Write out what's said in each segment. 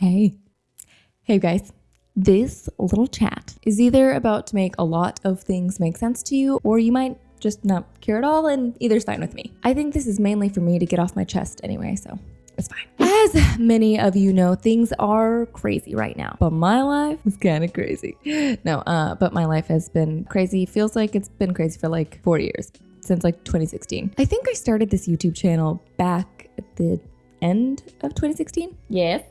Hey. Hey guys. This little chat is either about to make a lot of things make sense to you, or you might just not care at all, and either's fine with me. I think this is mainly for me to get off my chest anyway, so it's fine. As many of you know, things are crazy right now, but my life is kind of crazy. No, uh, but my life has been crazy. Feels like it's been crazy for like four years since like 2016. I think I started this YouTube channel back at the end of 2016. Yes.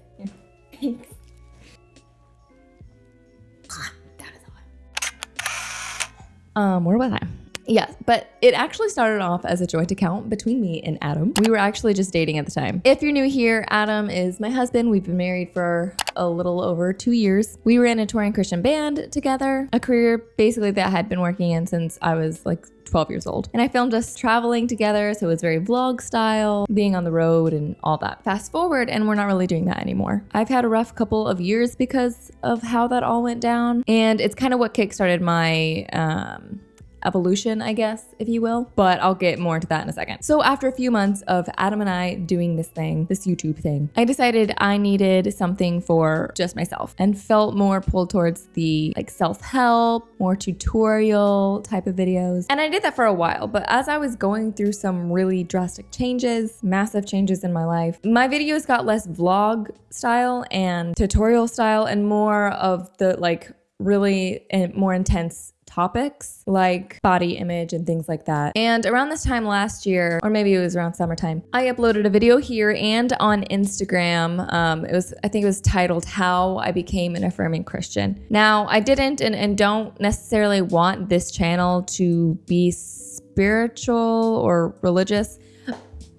Um, where was I? Yes, but it actually started off as a joint account between me and Adam. We were actually just dating at the time. If you're new here, Adam is my husband. We've been married for a little over two years. We in a touring Christian band together, a career basically that I had been working in since I was like 12 years old. And I filmed us traveling together, so it was very vlog style, being on the road and all that. Fast forward, and we're not really doing that anymore. I've had a rough couple of years because of how that all went down, and it's kind of what kickstarted my um, evolution, I guess, if you will. But I'll get more into that in a second. So after a few months of Adam and I doing this thing, this YouTube thing, I decided I needed something for just myself and felt more pulled towards the like self-help, more tutorial type of videos. And I did that for a while, but as I was going through some really drastic changes, massive changes in my life, my videos got less vlog style and tutorial style and more of the like really more intense topics like body image and things like that. And around this time last year, or maybe it was around summertime, I uploaded a video here and on Instagram. Um, it was, I think it was titled How I Became an Affirming Christian. Now, I didn't and, and don't necessarily want this channel to be spiritual or religious.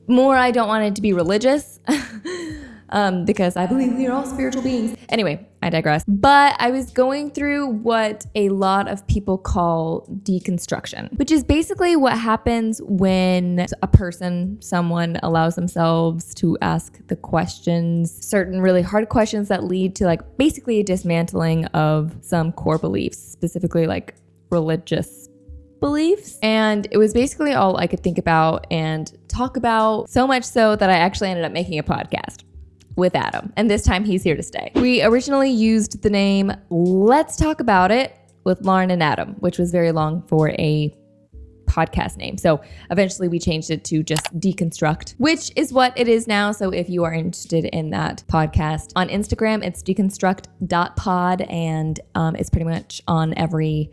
More, I don't want it to be religious. um, because I believe we are all spiritual beings. Anyway, I digress. But I was going through what a lot of people call deconstruction, which is basically what happens when a person, someone allows themselves to ask the questions, certain really hard questions that lead to like basically a dismantling of some core beliefs, specifically like religious beliefs. And it was basically all I could think about and talk about, so much so that I actually ended up making a podcast with Adam, and this time he's here to stay. We originally used the name Let's Talk About It with Lauren and Adam, which was very long for a podcast name. So eventually we changed it to just Deconstruct, which is what it is now. So if you are interested in that podcast on Instagram, it's deconstruct.pod and um, it's pretty much on every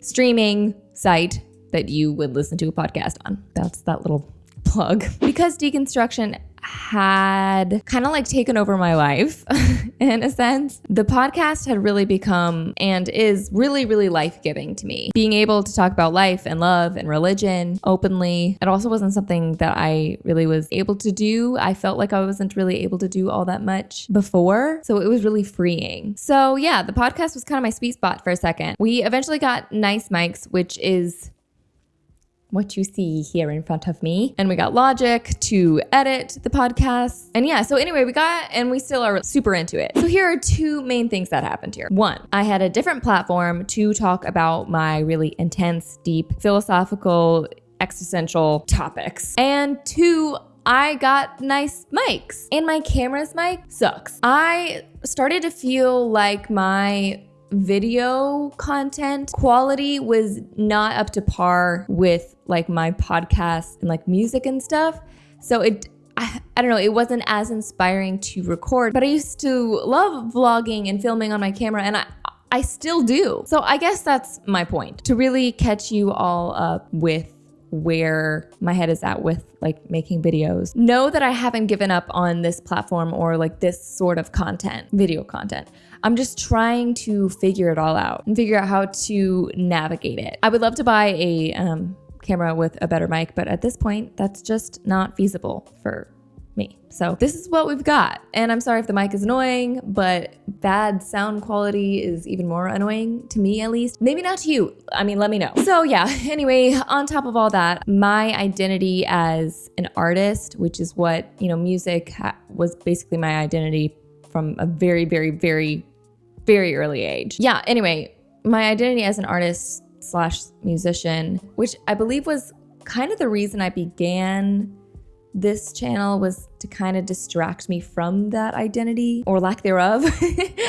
streaming site that you would listen to a podcast on. That's that little plug. Because deconstruction had kind of like taken over my life in a sense. The podcast had really become and is really, really life giving to me. Being able to talk about life and love and religion openly, it also wasn't something that I really was able to do. I felt like I wasn't really able to do all that much before. So it was really freeing. So yeah, the podcast was kind of my sweet spot for a second. We eventually got nice mics, which is what you see here in front of me. And we got Logic to edit the podcast. And yeah, so anyway, we got, and we still are super into it. So here are two main things that happened here. One, I had a different platform to talk about my really intense, deep, philosophical, existential topics. And two, I got nice mics and my camera's mic sucks. I started to feel like my video content quality was not up to par with like my podcast and like music and stuff. So it I, I, don't know, it wasn't as inspiring to record, but I used to love vlogging and filming on my camera and I I still do. So I guess that's my point to really catch you all up with where my head is at with like making videos. Know that I haven't given up on this platform or like this sort of content, video content. I'm just trying to figure it all out and figure out how to navigate it. I would love to buy a um, camera with a better mic, but at this point, that's just not feasible for me. So this is what we've got. And I'm sorry if the mic is annoying, but bad sound quality is even more annoying to me at least. Maybe not to you. I mean, let me know. So yeah, anyway, on top of all that, my identity as an artist, which is what, you know, music was basically my identity from a very, very, very, very early age. Yeah, anyway, my identity as an artist slash musician, which I believe was kind of the reason I began this channel was to kind of distract me from that identity or lack thereof,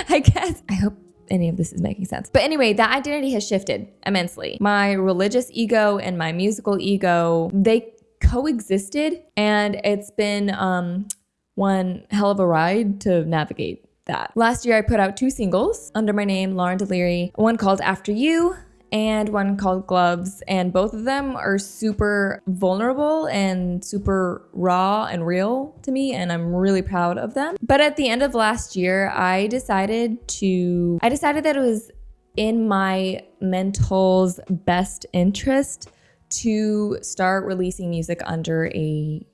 I guess. I hope any of this is making sense. But anyway, that identity has shifted immensely. My religious ego and my musical ego, they coexisted and it's been um, one hell of a ride to navigate that. Last year, I put out two singles under my name, Lauren Deliri, one called After You and one called Gloves. And both of them are super vulnerable and super raw and real to me. And I'm really proud of them. But at the end of last year, I decided to, I decided that it was in my mental's best interest to start releasing music under a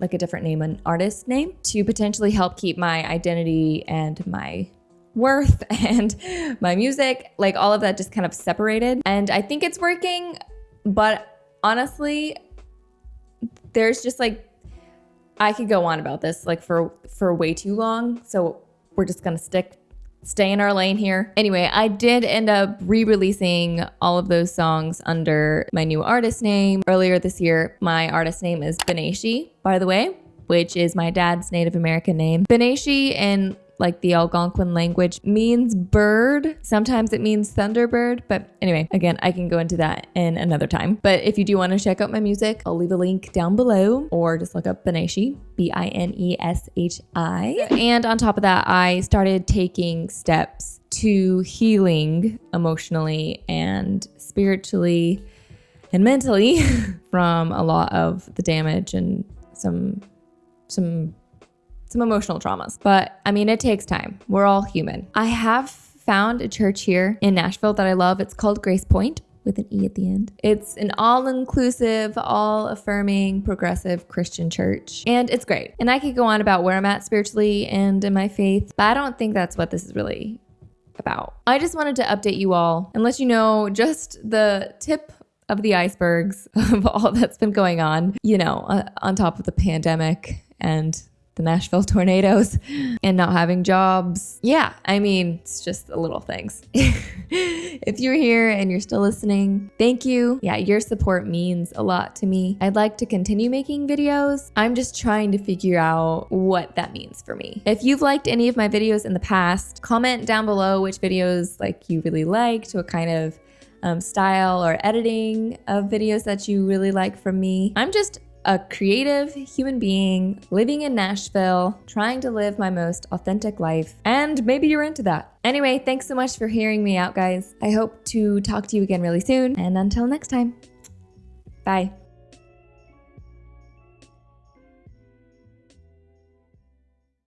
like a different name, an artist name, to potentially help keep my identity and my worth and my music, like all of that just kind of separated. And I think it's working, but honestly, there's just like I could go on about this like for for way too long. So we're just to stick stay in our lane here. Anyway, I did end up re-releasing all of those songs under my new artist name earlier this year. My artist name is Bineshi, by the way, which is my dad's Native American name. Bineshi in like the Algonquin language, means bird. Sometimes it means thunderbird. But anyway, again, I can go into that in another time. But if you do want to check out my music, I'll leave a link down below or just look up Bineshi, B I N E S H I. And on top of that, I started taking steps to healing emotionally and spiritually and mentally from a lot of the damage and some some some emotional traumas. But I mean, it takes time. We're all human. I have found a church here in Nashville that I love. It's called GracePointe with an E at the end. It's an all inclusive, all affirming, progressive Christian church. And it's great. And I could go on about where I'm at spiritually and in my faith, but I don't think that's what this is really about. I just wanted to update you all and let you know just the tip of the icebergs of all that's been going on, you know, uh, on top of the pandemic and the Nashville tornadoes and not having jobs. Yeah, I mean, it's just the little things. if you're here and you're still listening, thank you. Yeah, your support means a lot to me. I'd like to continue making videos. I'm just trying to figure out what that means for me. If you've liked any of my videos in the past, comment down below which videos like you really liked, what kind of um, style or editing of videos that you really like from me. I'm just a creative human being living in Nashville, trying to live my most authentic life, and maybe you're into that. Anyway, thanks so much for hearing me out, guys. I hope to talk to you again really soon, and until next time, bye.